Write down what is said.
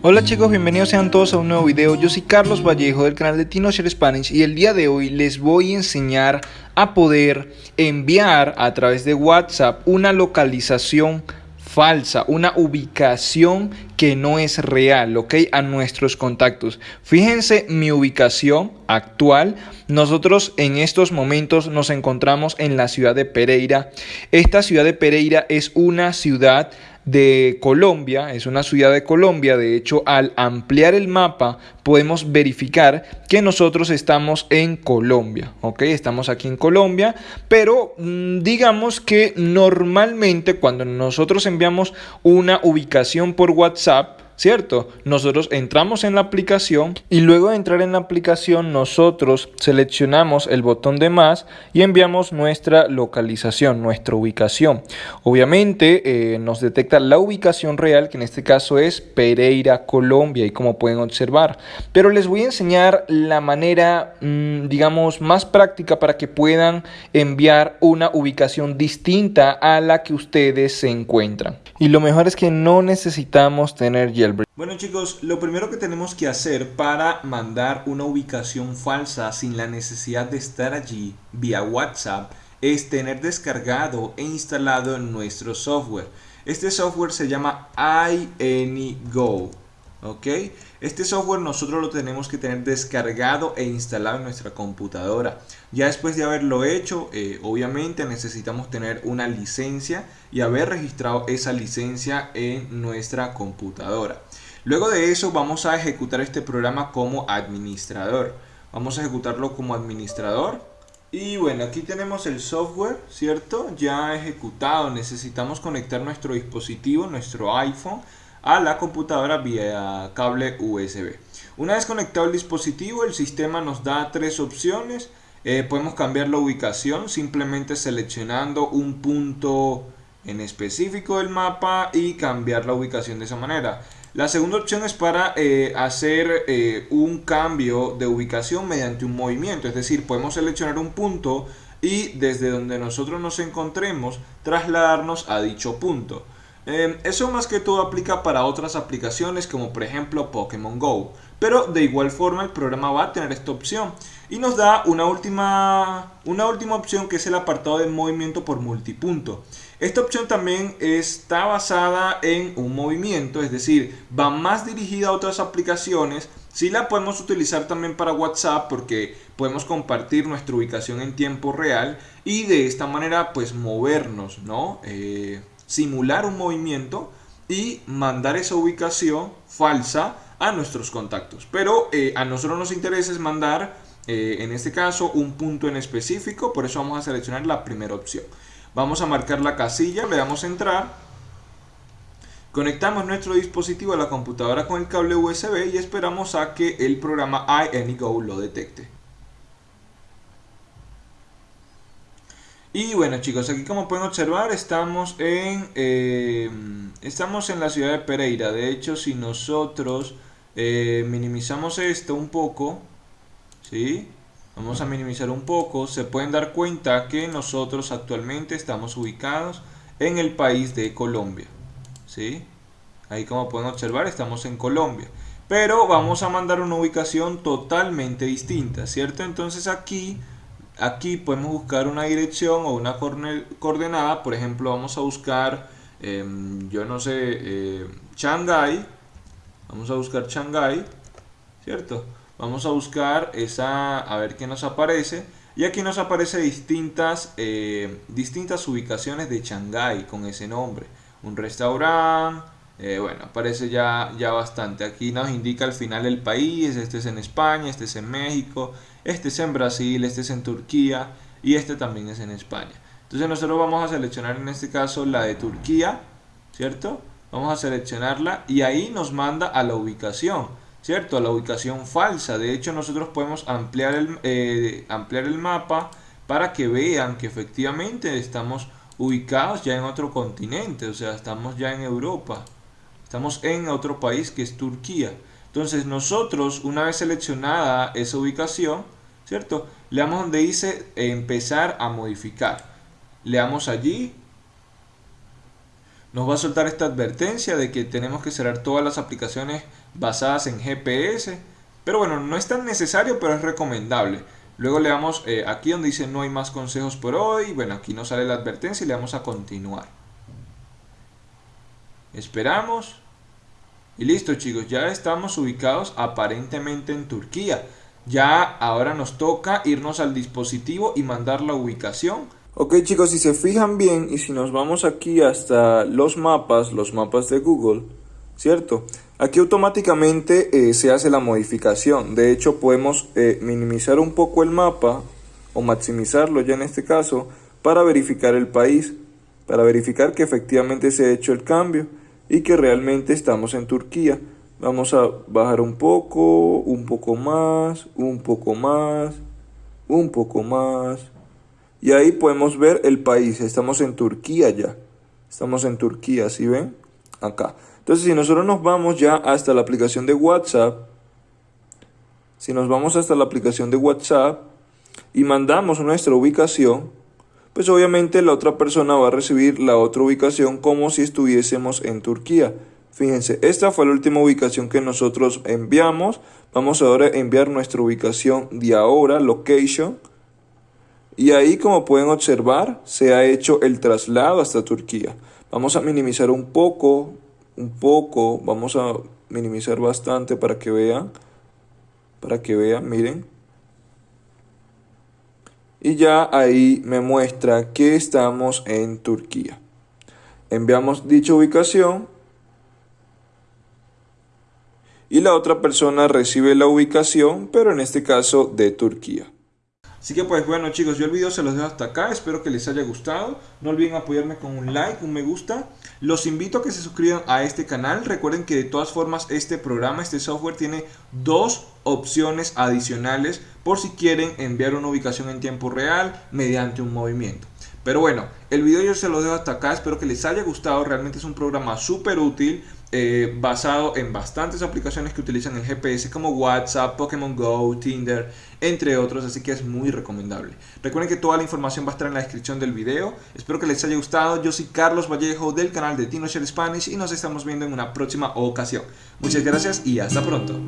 Hola chicos, bienvenidos sean todos a un nuevo video. Yo soy Carlos Vallejo del canal de TinoShare Spanish y el día de hoy les voy a enseñar a poder enviar a través de WhatsApp una localización falsa, una ubicación que no es real, ¿ok? A nuestros contactos. Fíjense mi ubicación actual. Nosotros en estos momentos nos encontramos en la ciudad de Pereira. Esta ciudad de Pereira es una ciudad de Colombia, es una ciudad de Colombia, de hecho al ampliar el mapa podemos verificar que nosotros estamos en Colombia, ¿ok? Estamos aquí en Colombia, pero mm, digamos que normalmente cuando nosotros enviamos una ubicación por WhatsApp, ¿cierto? Nosotros entramos en la aplicación y luego de entrar en la aplicación nosotros seleccionamos el botón de más y enviamos nuestra localización, nuestra ubicación. Obviamente eh, nos detecta la ubicación real que en este caso es Pereira, Colombia y como pueden observar. Pero les voy a enseñar la manera, mm, digamos, más práctica para que puedan enviar una ubicación distinta a la que ustedes se encuentran. Y lo mejor es que no necesitamos tener Bueno chicos, lo primero que tenemos que hacer para mandar una ubicación falsa sin la necesidad de estar allí vía WhatsApp es tener descargado e instalado nuestro software. Este software se llama iAnyGo. ¿Ok? Este software nosotros lo tenemos que tener descargado e instalado en nuestra computadora. Ya después de haberlo hecho, eh, obviamente necesitamos tener una licencia y haber registrado esa licencia en nuestra computadora. Luego de eso vamos a ejecutar este programa como administrador. Vamos a ejecutarlo como administrador. Y bueno, aquí tenemos el software, ¿cierto? Ya ejecutado. Necesitamos conectar nuestro dispositivo, nuestro iPhone a la computadora vía cable USB. Una vez conectado el dispositivo, el sistema nos da tres opciones. Eh, podemos cambiar la ubicación simplemente seleccionando un punto en específico del mapa y cambiar la ubicación de esa manera. La segunda opción es para eh, hacer eh, un cambio de ubicación mediante un movimiento, es decir, podemos seleccionar un punto y desde donde nosotros nos encontremos trasladarnos a dicho punto. Em, eso más que todo aplica para otras aplicaciones como por ejemplo Pokémon GO. Pero de igual forma el programa va a tener esta opción. Y nos da una última, una última opción que es el apartado de movimiento por multipunto. Esta opción también está basada en un movimiento, es decir, va más dirigida a otras aplicaciones. Sí la podemos utilizar también para WhatsApp porque podemos compartir nuestra ubicación en tiempo real y de esta manera pues movernos, ¿no? Eh, simular un movimiento y mandar esa ubicación falsa a nuestros contactos. Pero eh, a nosotros nos interesa es mandar, eh, en este caso, un punto en específico, por eso vamos a seleccionar la primera opción. Vamos a marcar la casilla, le damos a entrar, conectamos nuestro dispositivo a la computadora con el cable USB y esperamos a que el programa iAnyGo lo detecte. Y bueno chicos, aquí como pueden observar estamos en, eh, estamos en la ciudad de Pereira. De hecho, si nosotros eh, minimizamos esto un poco, ¿sí? Vamos a minimizar un poco, se pueden dar cuenta que nosotros actualmente estamos ubicados en el país de Colombia. ¿sí? Ahí como pueden observar estamos en Colombia. Pero vamos a mandar una ubicación totalmente distinta, ¿cierto? Entonces aquí Aquí podemos buscar una dirección o una coordenada, por ejemplo vamos a buscar, em, yo no sé, eh, Shanghai, vamos a buscar Shanghai, ¿cierto? Vamos a buscar esa, a ver qué nos aparece, y aquí nos aparece distintas, eh, distintas ubicaciones de Shanghai con ese nombre, un restaurante, eh, bueno, aparece ya, ya bastante. Aquí nos indica al final el país, este es en España, este es en México, este es en Brasil, este es en Turquía y este también es en España. Entonces nosotros vamos a seleccionar en este caso la de Turquía, ¿cierto? Vamos a seleccionarla y ahí nos manda a la ubicación, ¿cierto? A la ubicación falsa. De hecho nosotros podemos ampliar el, eh, ampliar el mapa para que vean que efectivamente estamos ubicados ya en otro continente, o sea, estamos ya en Europa. Estamos en otro país que es Turquía. Entonces nosotros, una vez seleccionada esa ubicación, ¿cierto? Le damos donde dice empezar a modificar. Le damos allí. nos va a soltar esta advertencia de que tenemos que cerrar todas las aplicaciones basadas en GPS. Pero bueno, no es tan necesario, pero es recomendable. Luego le damos eh, aquí donde dice no hay más consejos por hoy. Bueno, aquí nos sale la advertencia y le damos a continuar. Esperamos. Y listo chicos, ya estamos ubicados aparentemente en Turquía. Ya ahora nos toca irnos al dispositivo y mandar la ubicación. Ok chicos, si se fijan bien y si nos vamos aquí hasta los mapas, los mapas de Google, ¿cierto? Aquí automáticamente eh, se hace la modificación. De hecho podemos eh, minimizar un poco el mapa o maximizarlo ya en este caso para verificar el país, para verificar que efectivamente se ha hecho el cambio y que realmente estamos en Turquía. Vamos a bajar un poco, un poco más, un poco más, un poco más. Y ahí podemos ver el país. Estamos en Turquía ya. Estamos en Turquía, ¿sí ven? Acá. Entonces, si nosotros nos vamos ya hasta la aplicación de WhatsApp, si nos vamos hasta la aplicación de WhatsApp y mandamos nuestra ubicación, pues obviamente la otra persona va a recibir la otra ubicación como si estuviésemos en Turquía. Fíjense, esta fue la última ubicación que nosotros enviamos. Vamos ahora a enviar nuestra ubicación de ahora, location. Y ahí, como pueden observar, se ha hecho el traslado hasta Turquía. Vamos a minimizar un poco, un poco, vamos a minimizar bastante para que vean, para que vean, miren y ya ahí me muestra que estamos en Turquía. Enviamos dicha ubicación y la otra persona recibe la ubicación, pero en este caso de Turquía. Así que pues bueno chicos, yo el video se los dejo hasta acá, espero que les haya gustado. No olviden apoyarme con un like, un me gusta. Los invito a que se suscriban a este canal. Recuerden que de todas formas este programa, este software tiene dos opciones adicionales por si quieren enviar una ubicación en tiempo real mediante un movimiento. Pero bueno, el video yo se lo dejo hasta acá, espero que les haya gustado, realmente es un programa súper útil. Eh, basado en bastantes aplicaciones que utilizan el GPS como WhatsApp, Pokémon Go, Tinder, entre otros, así que es muy recomendable. Recuerden que toda la información va a estar en la descripción del video. Espero que les haya gustado. Yo soy Carlos Vallejo del canal de TinoShare Spanish y nos estamos viendo en una próxima ocasión. Muchas gracias y hasta pronto.